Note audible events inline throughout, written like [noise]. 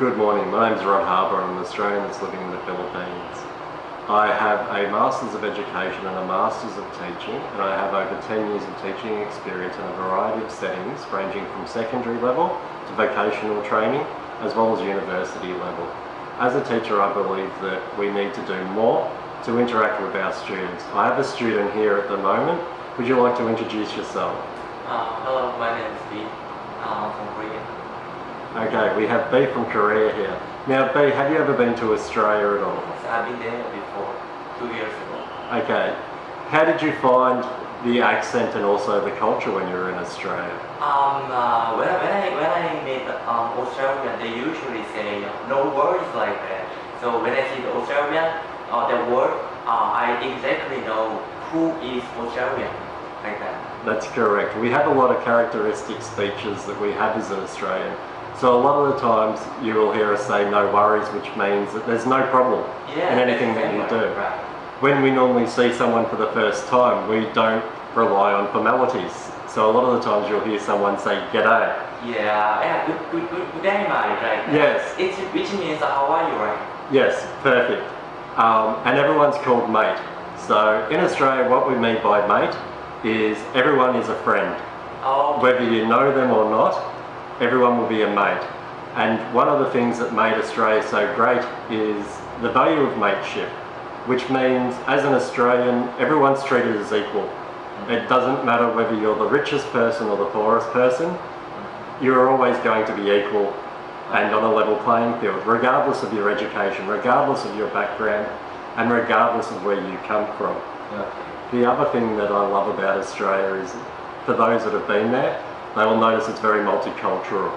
Good morning, my name is Rod Harbour. I'm an Australian that's living in the Philippines. I have a Masters of Education and a Masters of Teaching and I have over 10 years of teaching experience in a variety of settings ranging from secondary level to vocational training as well as university level. As a teacher I believe that we need to do more to interact with our students. I have a student here at the moment. Would you like to introduce yourself? Uh, hello, my name is Lee. I'm from Korea. Okay, we have B from Korea here. Now B, have you ever been to Australia at all? I've been there before, two years ago. Okay. How did you find the accent and also the culture when you were in Australia? Um, uh, when, I, when I when I meet um, Australian, they usually say no words like that. So when I see the Australian, uh, the word, uh, I exactly know who is Australian, like that. That's correct. We have a lot of characteristic speeches that we have as an Australian. So a lot of the times you will hear us say no worries, which means that there's no problem Yeah, in anything that you do. Right. When we normally see someone for the first time, we don't rely on formalities. So a lot of the times you'll hear someone say g'day. Yeah, yeah, good, good, good, good day, mate, right? Yes. It's, which means how are you, right? Yes, perfect. Um, and everyone's called mate. So in Australia, what we mean by mate is everyone is a friend. Oh, Whether you know them or not, everyone will be a mate. And one of the things that made Australia so great is the value of mateship, which means as an Australian, everyone's treated as equal. It doesn't matter whether you're the richest person or the poorest person, you're always going to be equal and on a level playing field, regardless of your education, regardless of your background, and regardless of where you come from. The other thing that I love about Australia is, for those that have been there, they will notice it's very multicultural.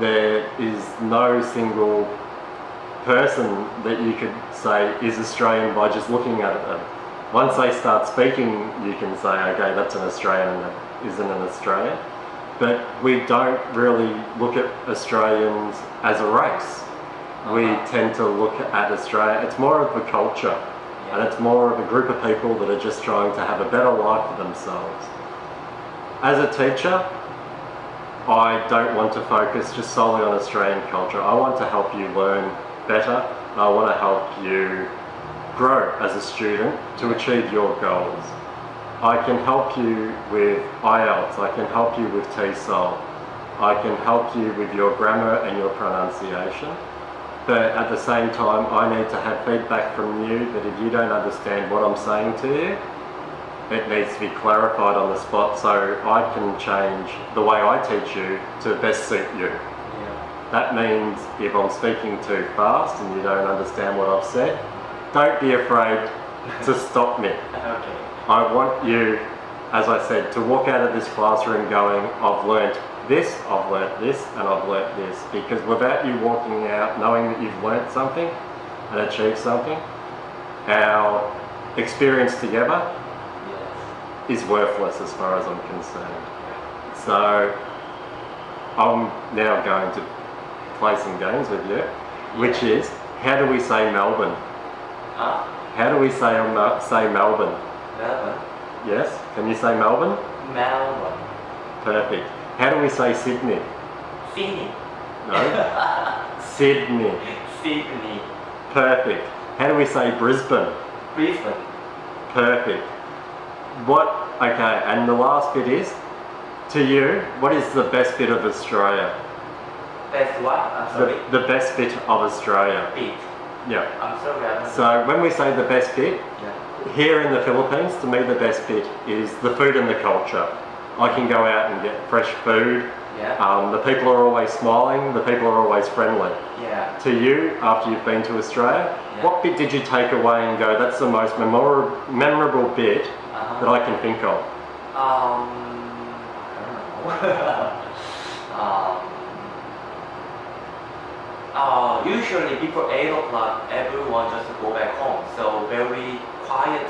There is no single person that you could say is Australian by just looking at them. Once they start speaking, you can say, okay, that's an Australian that isn't an Australian. But we don't really look at Australians as a race. We Uh-huh. tend to look at Australia, it's more of a culture and it's more of a group of people that are just trying to have a better life for themselves. As a teacher, I don't want to focus just solely on Australian culture. I want to help you learn better. I want to help you grow as a student to achieve your goals. I can help you with IELTS, I can help you with TESOL, I can help you with your grammar and your pronunciation. But at the same time, I need to have feedback from you that if you don't understand what I'm saying to you, it needs to be clarified on the spot so I can change the way I teach you to best suit you. Yeah. That means if I'm speaking too fast and you don't understand what I've said, don't be afraid to [laughs] stop me. Okay. I want you, as I said, to walk out of this classroom going, I've learnt this, I've learnt this, and I've learnt this. Because without you walking out knowing that you've learnt something and achieved something, our experience together. Is worthless as far as I'm concerned. So I'm now going to play some games with you, which is how do we say Melbourne? Huh? How do we say say Melbourne? Melbourne. Yes, can you say Melbourne? Melbourne. Perfect. How do we say Sydney? Sydney. No. [laughs] Sydney. Sydney. Perfect. How do we say Brisbane? Brisbane. Perfect. What? Okay, and the last bit is, to you, what is the best bit of Australia? That's what? I'm The, sorry. the best bit of Australia. Beat. Yeah. I'm sorry. I'm So when we say the best bit, Yeah. here in the Philippines, to me the best bit is the food and the culture. I can go out and get fresh food. Yeah. Um, the people are always smiling. The people are always friendly. Yeah. To you, after you've been to Australia, Yeah. what bit did you take away and go, that's the most memor- memorable bit Uh-huh. that I can think of? Um, I don't know. [laughs] um, uh, usually before 8 o'clock, everyone just go back home. So very quiet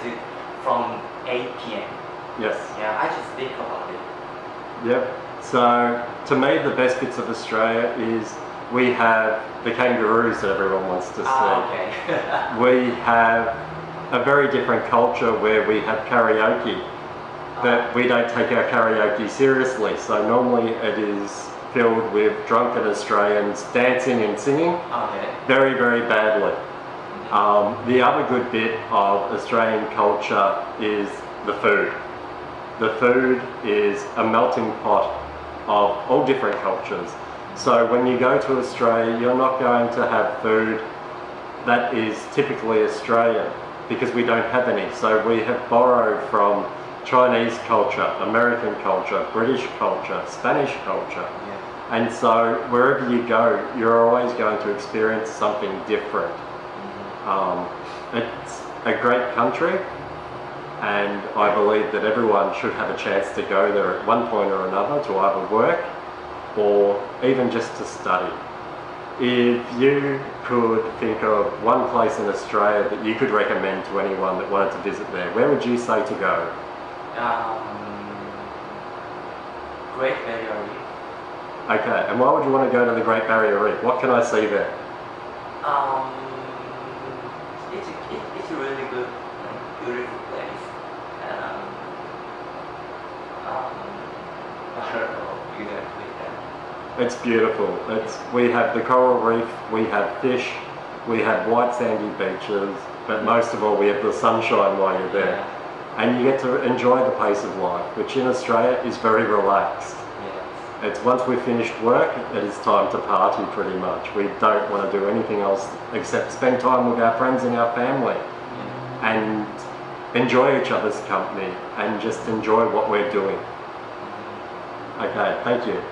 from 8 p.m. Yes. Yeah, I just think about it. Yep. So to me, the best bits of Australia is we have the kangaroos that everyone wants to see. Ah, okay. [laughs] We have a very different culture where we have karaoke, but we don't take our karaoke seriously. So normally it is filled with drunken Australians dancing and singing Okay. very, very badly. Um, the other good bit of Australian culture is the food. The food is a melting pot of all different cultures. So when you go to Australia, you're not going to have food that is typically Australian because we don't have any. So we have borrowed from Chinese culture, American culture, British culture, Spanish culture. Yeah. And so wherever you go, you're always going to experience something different. Um, it's a great country, and I believe that everyone should have a chance to go there at one point or another to either work or even just to study. If you could think of one place in Australia that you could recommend to anyone that wanted to visit there, where would you say to go? Um, Great Barrier Reef. Okay, and why would you want to go to the Great Barrier Reef? What can I see there? Um, it's it, it's a really good, and beautiful place. And um, um, I don't know exactly. And, It's beautiful. It's we have the coral reef, we have fish, we have white sandy beaches, but most of all we have the sunshine while you're there. yeah, And you get to enjoy the pace of life, which in Australia is very relaxed. It's once we've finished work, it is time to party pretty much. We don't want to do anything else except spend time with our friends and our family yeah. and enjoy each other's company and just enjoy what we're doing. Mm-hmm. Okay, thank you.